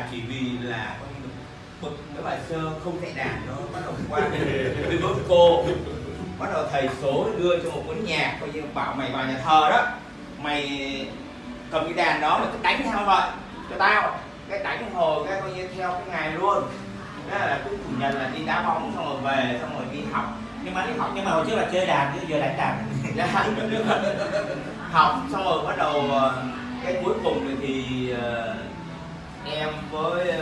là chỉ vì là bực cái bài sơ không chạy đàn nó bắt đầu qua với cô. Bắt đầu thầy số đưa cho một cuốn nhạc coi như bảo mày vào nhà thờ đó. Mày cầm cái đàn đó mày cứ đánh theo vậy cho tao. Cái đánh hồi cái coi như theo cái ngày luôn. Đó là cứ chủ nhật là đi đá bóng xong rồi về xong rồi đi học. Nhưng mà đi học nhưng mà hồi trước là chơi đàn chứ giờ đánh đàn. Học xong rồi bắt đầu ờ, cái cuối cùng thì, ờ, em với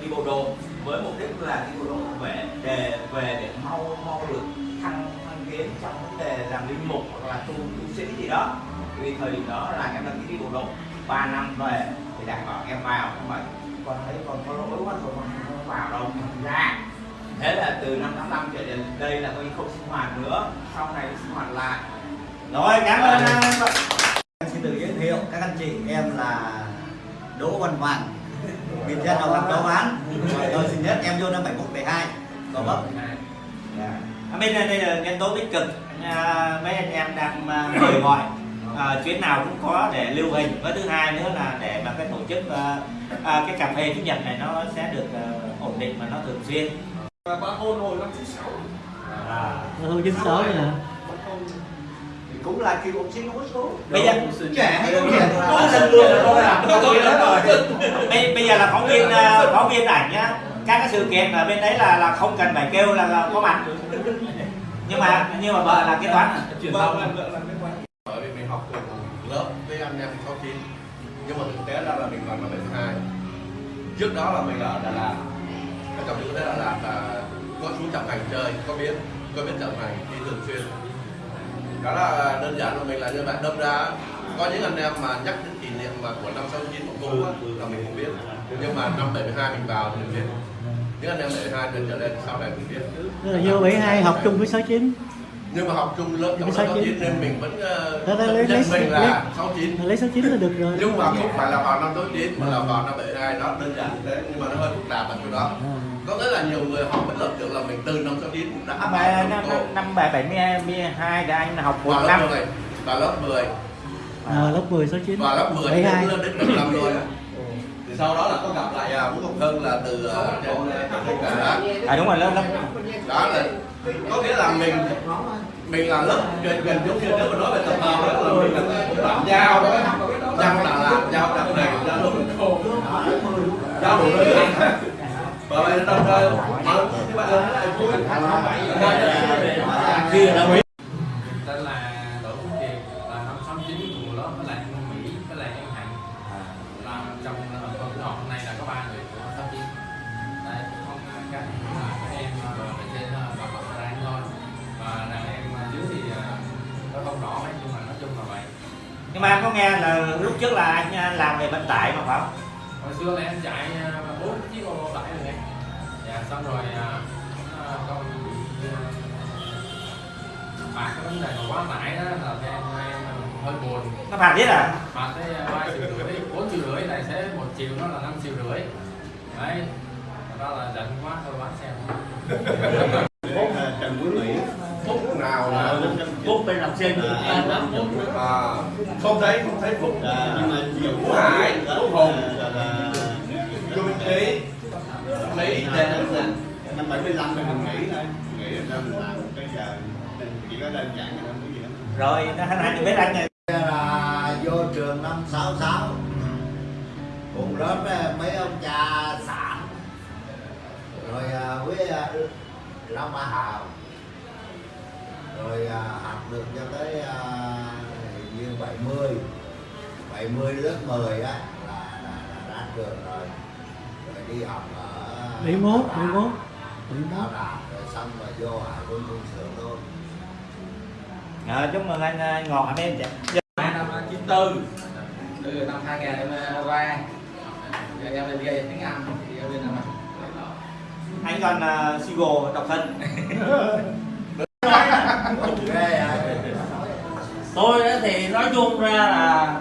đi bộ đội với mục đích là đi bộ đội về để về để mau mau được thăng thăng tiến trong vấn đề làm linh mục hoặc là tu tu sĩ gì đó. Vì thời điểm đó là em đăng ký đi bộ đội 3 năm về thì đạt bảo em vào. Không phải con thấy con có lỗi quá rồi con không vào đâu. Không ra, thế là từ năm 85 trở đến đây là coi như không sinh hoạt nữa. Sau này sinh hoạt lại. Rồi, cảm ơn anh Em xin tự giới thiệu các anh chị. Em là Đỗ Văn Hoàng biệt danh là Hoàng Châu Án tôi xin nhất em vô năm 71 72 Gò Vấp Dạ. ở bên đây là nhân tố tích cực. À, mấy anh em đang à, mời gọi. À, chuyến nào cũng có để lưu hình. Và thứ hai nữa là để mà cái tổ chức à, à, cái cà phê chủ nhật này nó sẽ được à, ổn định và nó thường xuyên. Bà hôn hồi năm 96 à, Thôi chín sáu nè Bà hôn thì cũng là cựu học sinh hút số. Bây giờ trẻ hay không trẻ Có lần lượt rồi thôi à. bây, bây giờ là phóng viên à, phóng viên ảnh nhá. Các cái sự kiện ở bên đấy là là không cần phải kêu là, là có mặt. Nhưng mà nhưng mà vợ là kế toán? Truyền thông làm làm quan bởi vì mình học cùng lớp với anh em 69 nhưng mà thực tế ra là mình vào năm 72 trước đó là mình ở Đà Lạt. Ở trong những cái Đà Lạt là có chú trọng hành chơi có biết có biết trọng hành đi thường xuyên đó là đơn giản là mình là như vậy đâm ra. Có những anh em mà nhắc đến kỷ niệm mà của năm 69 của cô á, là mình không biết. Nhưng mà năm 72 mình vào thì mình biết. Những anh em 72 trở lên sau này mình biết. Tức là vô 72 học chung với 69 nhưng mà học chung lớp trong Sáu lớp chín. 69 nên mình vẫn Đó, đó, lấy- uh, nhận lấy- mình lấy- là 69 Lấy 69 là được rồi. Nhưng mà không phải là vào năm 89 mà là vào năm 72 đó đơn giản thế nhưng mà nó hơi phức tạp ở chỗ đó. À. có nghĩa là nhiều người họ vẫn lầm tưởng là mình từ năm 69 cũng đã mà năm năm năm bảy bảy mươi hai thì anh học một vào lớp năm. 10 vào lớp 10 À, lớp 10 69 vào lớp 10 72 lên đến 15 rồi sau đó là có gặp lại à, Vũ Ngọc Hân là từ à, trên cả à đúng rồi lớp lớp. Đó là có nghĩa là mình mình là lớp gần gần giống như nếu mà nói về tập hợp đó là mình là bạn giao đó. Giao Đà Lạt giao Đà này giao đồ cô giao đồ và vậy đồng thời mà các bạn là vui. Khi là Mỹ nhưng mà anh có nghe là lúc trước là anh à, làm về vận tải mà phải không? Hồi xưa là em chạy ờ, bốn chiếc ô tô tải rồi em dạ xong rồi ờ, con bị phạt cái vấn đề mà quá tải đó là em em hơi buồn. Nó phạt biết à phạt tới ba triệu rưỡi bốn triệu rưỡi tài xế một triệu nó là năm triệu rưỡi. Đấy đó là giận quá thôi bán xe bút bên học sinh à, không thấy không thấy phục nhưng mà nhiều Phú Hải Phú Hùng. là Chu Minh Trí Lý Trần năm 75 thì mình nghỉ thôi. Nghỉ rồi mình làm tới giờ. Chỉ có đơn giản là không có gì hết. Rồi nó anh anh biết anh này. Là vô trường năm 66 cùng lớp với mấy ông cha sản rồi à, với à, Long Ba Hào rồi à, học được cho tới à, như 70 70 lớp 10 á là, là, là ra trường rồi. Rồi đi học ở 71 Đà Lạt. 71 Đà Lạt rồi xong rồi vô Hải quân quân sự luôn à, chúc mừng anh à, ngọt bên năm 94 từ năm 2000 em ra. Rồi em lên gây tiếng Anh thì em lên làm anh còn uh, single độc thân. à tôi thì nói chung ra là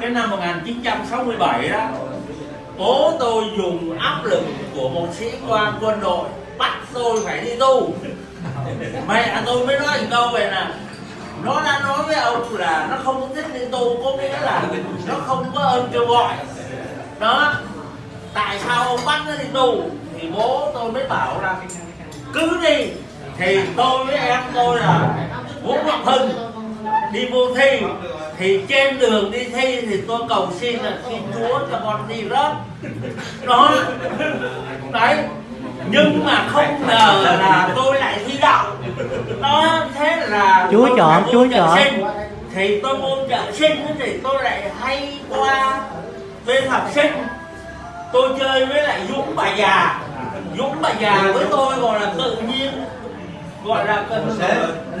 cái năm 1967 đó bố tôi dùng áp lực của một sĩ quan quân đội bắt tôi phải đi tu. Mẹ tôi mới nói một câu về là nó đã nói với ông là nó không thích đi tu, có nghĩa là nó không có ơn kêu gọi. Đó, tại sao ông bắt nó đi tu? Thì bố tôi mới bảo là cứ đi thì tôi với em tôi là Vũ Ngọc Hưng đi vô thi. Thì trên đường đi thi thì tôi cầu xin là xin Chúa cho con đi rớt. Đó. Đấy. Nhưng mà không ngờ là tôi lại thi đậu. Đó thế là Chúa chọn, Chúa chọn. thì tôi môn trợ sinh thì tôi lại hay qua bên học sinh. Tôi chơi với lại dũng bà già. Dũng bà già với tôi gọi là tự nhiên gọi là cần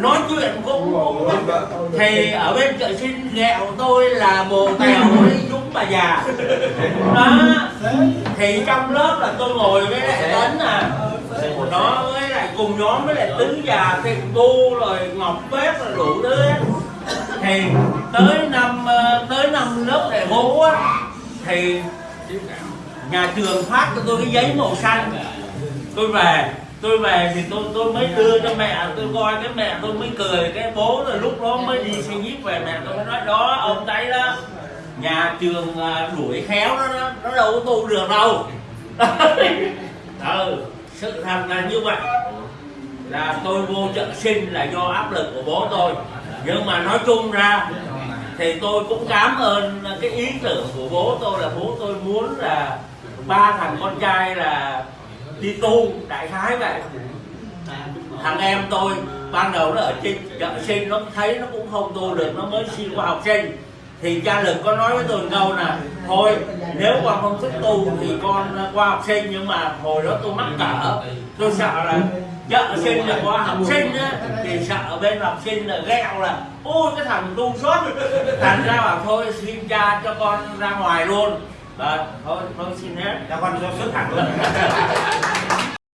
nói chuyện cũng, cũng thì ở bên chợ sinh ghẹo tôi là bồ tèo với dũng bà già. Đó. Thì trong lớp là tôi ngồi với lại tấn à. Nó với lại cùng nhóm với lại tứ già thịnh bu rồi ngọc bếp rồi đủ thứ thì tới năm ờ, tới năm lớp đại ngũ á thì nhà trường phát cho tôi cái giấy màu xanh. Tôi về tôi về thì tôi tôi mới đưa cho mẹ tôi coi cái mẹ tôi mới cười cái bố rồi lúc đó mới đi xe nhíp về mẹ tôi mới nói đó ông thấy đó nhà trường à, đuổi khéo nó nó, nó đâu có tu được đâu. Ừ, sự thật là như vậy. Là tôi vô trợ sinh là do áp lực của bố tôi. Nhưng mà nói chung ra thì tôi cũng cảm ơn cái ý tưởng của bố tôi là bố tôi muốn là ba thằng con trai là đi tu, đại khái vậy. Thằng em tôi, ban đầu nó ở trên, chợ sinh nó thấy nó cũng không tu được, nó mới xin qua học sinh. Thì cha lực có nói với tôi câu là thôi, nếu con không thích tu thì con à, qua học sinh, nhưng mà hồi đó tôi mắc cỡ. Tôi sợ là chợ sinh là qua học sinh á, thì sợ bên học sinh là ghẹo là, ôi, cái thằng tu suốt. Thành ra bảo, thôi, xin cha cho con ra ngoài luôn và thôi thôi xin hết. Cho con xuất thẳng luôn